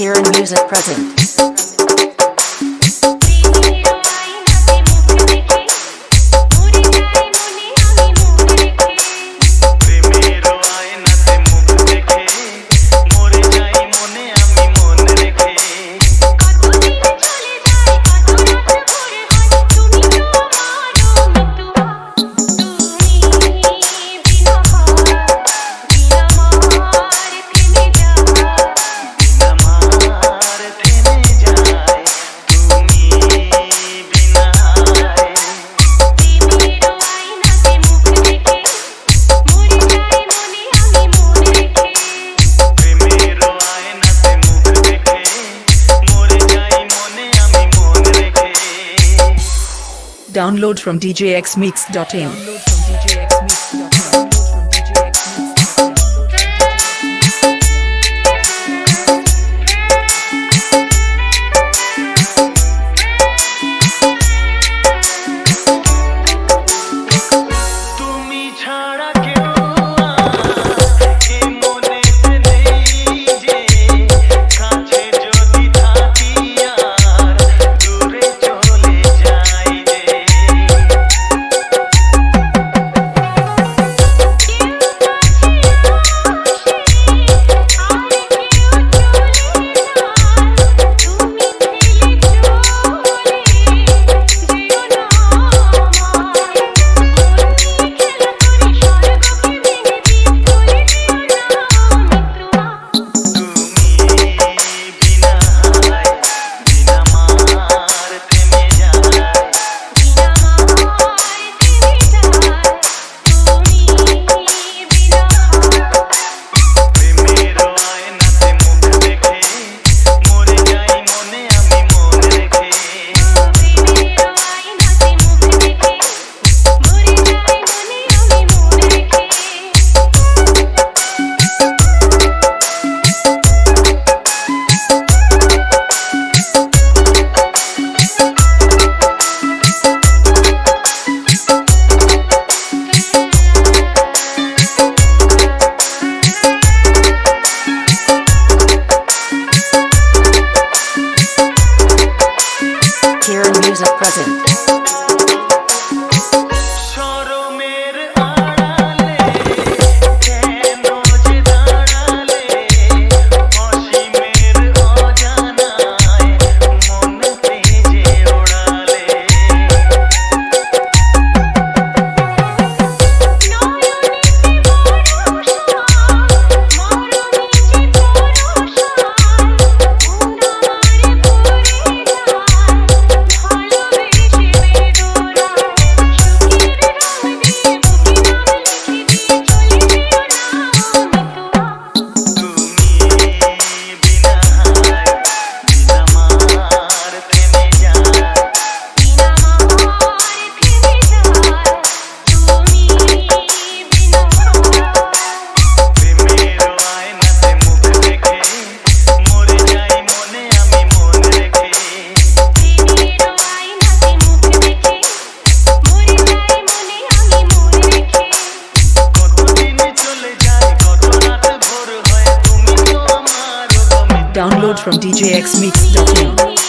Kieran Music present. Download from djxmix.in. cousin. download from DJXMix.com.